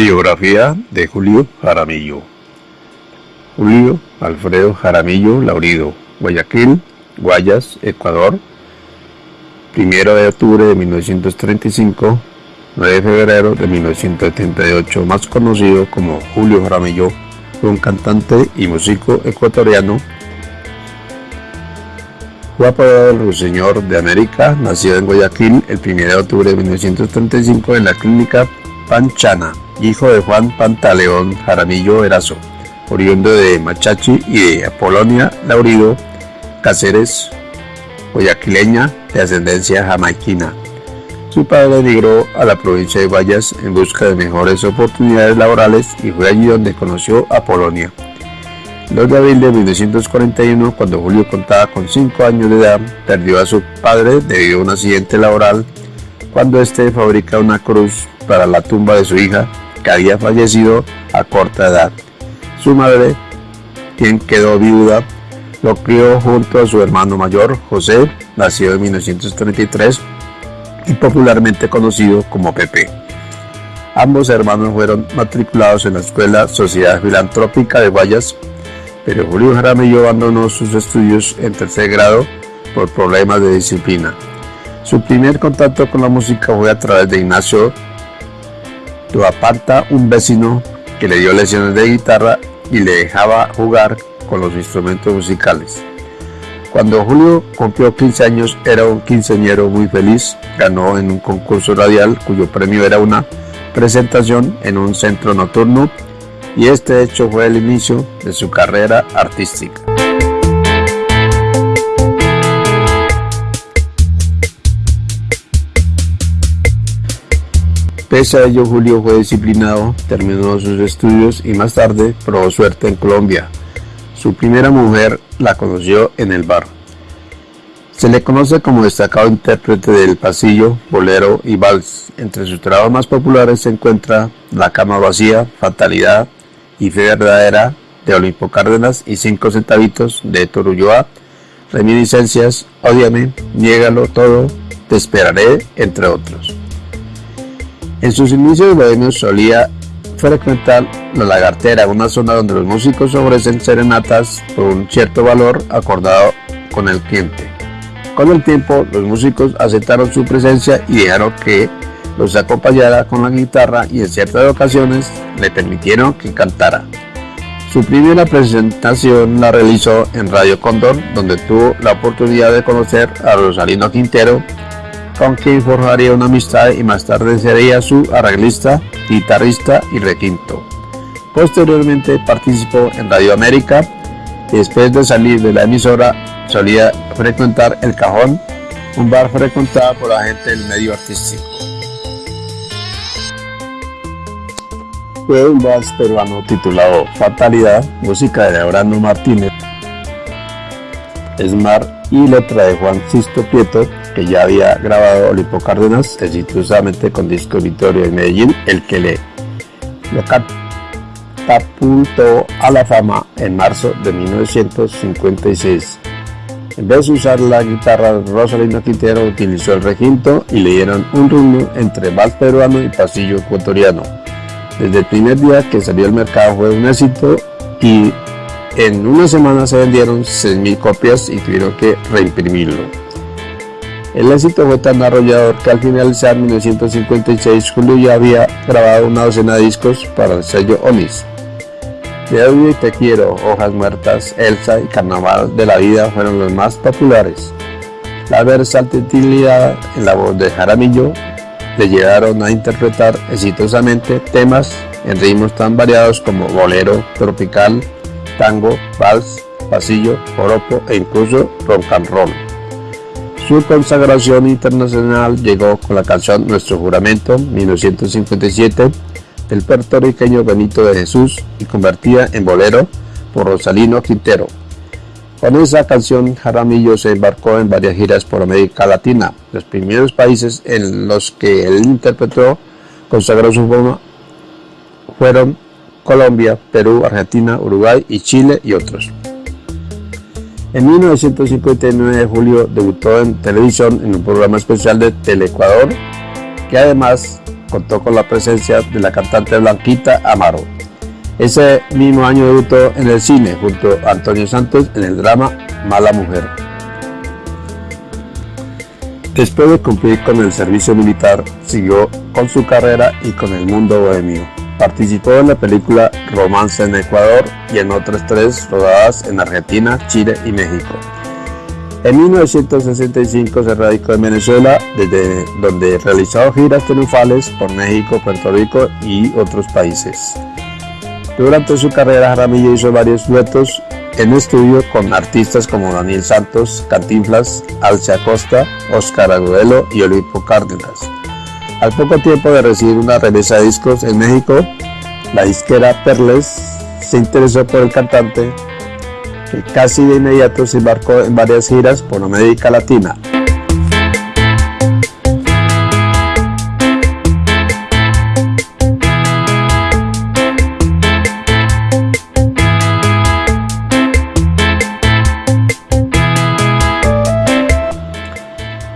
Biografía de Julio Jaramillo. Julio Alfredo Jaramillo Laurido, Guayaquil, Guayas, Ecuador. Primero de octubre de 1935, 9 de febrero de 1978, más conocido como Julio Jaramillo, fue un cantante y músico ecuatoriano. Fue apodado el Ruiseñor de América, nacido en Guayaquil el 1 de octubre de 1935 en la clínica Panchana hijo de Juan Pantaleón Jaramillo Erazo, oriundo de Machachi y de Apolonia Laurido Cáceres, guayaquileña de ascendencia jamaiquina. Su padre emigró a la provincia de Guayas en busca de mejores oportunidades laborales y fue allí donde conoció a Polonia. El 2 de abril de 1941, cuando Julio contaba con 5 años de edad, perdió a su padre debido a un accidente laboral cuando éste fabrica una cruz para la tumba de su hija que había fallecido a corta edad. Su madre, quien quedó viuda, lo crió junto a su hermano mayor, José, nacido en 1933 y popularmente conocido como Pepe. Ambos hermanos fueron matriculados en la Escuela Sociedad Filantrópica de Guayas, pero Julio Jaramillo abandonó sus estudios en tercer grado por problemas de disciplina. Su primer contacto con la música fue a través de Ignacio lo aparta un vecino que le dio lecciones de guitarra y le dejaba jugar con los instrumentos musicales. Cuando Julio cumplió 15 años era un quinceañero muy feliz, ganó en un concurso radial cuyo premio era una presentación en un centro nocturno y este hecho fue el inicio de su carrera artística. Pese a ello, Julio fue disciplinado, terminó sus estudios y más tarde probó suerte en Colombia. Su primera mujer la conoció en el bar. Se le conoce como destacado intérprete del pasillo, bolero y vals. Entre sus trabajos más populares se encuentra La cama vacía, Fatalidad y Fe verdadera de Olimpo Cárdenas y Cinco centavitos de Torulloa, Reminiscencias, Ódiame, Niégalo todo, Te esperaré, entre otros. En sus inicios bohemios solía frecuentar la lagartera, una zona donde los músicos ofrecen serenatas por un cierto valor acordado con el cliente. Con el tiempo, los músicos aceptaron su presencia y dejaron que los acompañara con la guitarra y en ciertas ocasiones le permitieron que cantara. Su primera presentación la realizó en Radio Condor, donde tuvo la oportunidad de conocer a Rosalino Quintero, con quien forjaría una amistad y más tarde sería su arreglista, guitarrista y requinto. Posteriormente participó en Radio América y después de salir de la emisora solía frecuentar El Cajón, un bar frecuentado por la gente del medio artístico. Fue un vals peruano titulado Fatalidad, música de Abraham Martínez, y letra de Juan Sisto Prieto, que ya había grabado Olimpo Cárdenas exitosamente con disco Victoria en Medellín, el que le lo catapultó a la fama en marzo de 1956. En vez de usar la guitarra, Rosalina Quintero utilizó el requinto y le dieron un rumbo entre vals peruano y pasillo ecuatoriano. Desde el primer día que salió al mercado fue un éxito y en una semana se vendieron 6.000 copias y tuvieron que reimprimirlo. El éxito fue tan arrollador que al finalizar 1956 Julio ya había grabado una docena de discos para el sello Onis. De odio y Te Quiero, Hojas Muertas, Elsa y Carnaval de la Vida fueron los más populares. La versatilidad en la voz de Jaramillo le llevaron a interpretar exitosamente temas en ritmos tan variados como bolero, tropical, tango, vals, pasillo, joropo e incluso rock and roll. Su consagración internacional llegó con la canción Nuestro Juramento 1957 del puertorriqueño Benito de Jesús y convertida en bolero por Rosalino Quintero. Con esa canción Jaramillo se embarcó en varias giras por América Latina. Los primeros países en los que él interpretó consagró su forma fueron Colombia, Perú, Argentina, Uruguay y Chile y otros. En 1959 Julio debutó en televisión en un programa especial de Teleecuador que además contó con la presencia de la cantante Blanquita Amaro. Ese mismo año debutó en el cine junto a Antonio Santos en el drama Mala Mujer. Después de cumplir con el servicio militar, siguió con su carrera y con el mundo bohemio. Participó en la película Romance en Ecuador y en otras tres rodadas en Argentina, Chile y México. En 1965 se radicó en Venezuela, desde donde realizó giras triunfales por México, Puerto Rico y otros países. Durante su carrera, Jaramillo hizo varios duetos en estudio con artistas como Daniel Santos, Cantinflas, Alce Acosta, Oscar Agudelo y Olimpo Cárdenas. Al poco tiempo de recibir una remesa de discos en México, la disquera Perles se interesó por el cantante que casi de inmediato se embarcó en varias giras por América Latina.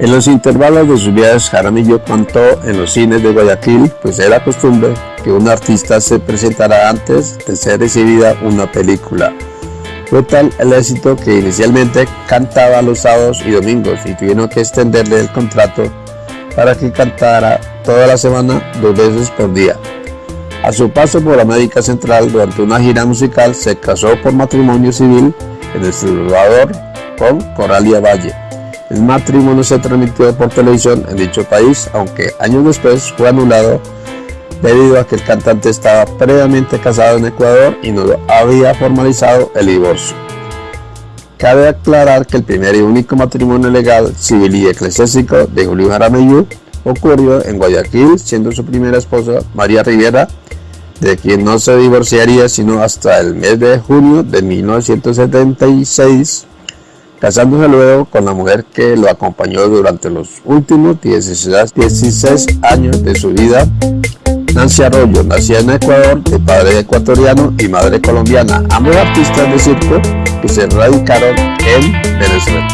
En los intervalos de sus viajes, Jaramillo contó en los cines de Guayaquil, pues era costumbre que un artista se presentara antes de ser recibida una película. Fue tal el éxito que inicialmente cantaba los sábados y domingos y tuvieron que extenderle el contrato para que cantara toda la semana dos veces por día. A su paso por América Central durante una gira musical se casó por matrimonio civil en El Salvador con Coralia Valle. El matrimonio se transmitió por televisión en dicho país, aunque años después fue anulado debido a que el cantante estaba previamente casado en Ecuador y no había formalizado el divorcio. Cabe aclarar que el primer y único matrimonio legal, civil y eclesiástico de Julio Jaramillo ocurrió en Guayaquil, siendo su primera esposa María Rivera, de quien no se divorciaría sino hasta el mes de junio de 1976, casándose luego con la mujer que lo acompañó durante los últimos 16 años de su vida, Nancy Arroyo, nacida en Ecuador, de padre ecuatoriano y madre colombiana, ambos artistas de circo que se radicaron en Venezuela.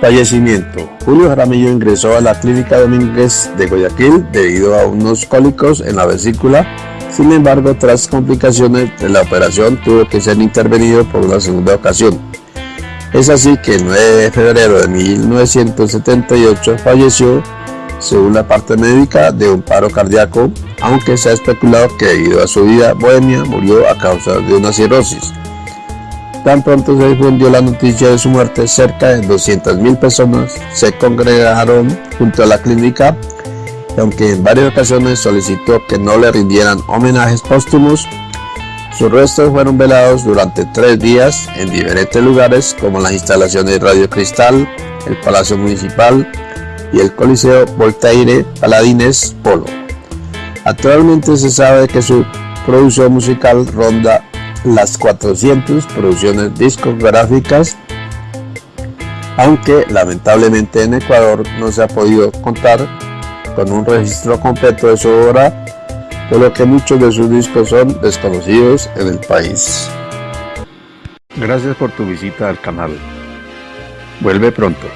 Fallecimiento. Julio Jaramillo ingresó a la Clínica Domínguez de Guayaquil debido a unos cólicos en la vesícula. Sin embargo, tras complicaciones la operación, tuvo que ser intervenido por una segunda ocasión. Es así que el 9 de febrero de 1978 falleció según la parte médica, de un paro cardíaco, aunque se ha especulado que debido a su vida bohemia murió a causa de una cirrosis. Tan pronto se difundió la noticia de su muerte, cerca de 200.000 personas se congregaron junto a la clínica, y aunque en varias ocasiones solicitó que no le rindieran homenajes póstumos, sus restos fueron velados durante tres días en diferentes lugares como las instalaciones Radio Cristal, el Palacio Municipal, y el Coliseo Voltaire Paladines Polo. Actualmente se sabe que su producción musical ronda las 400 producciones discográficas, aunque lamentablemente en Ecuador no se ha podido contar con un registro completo de su obra, por lo que muchos de sus discos son desconocidos en el país. Gracias por tu visita al canal. Vuelve pronto.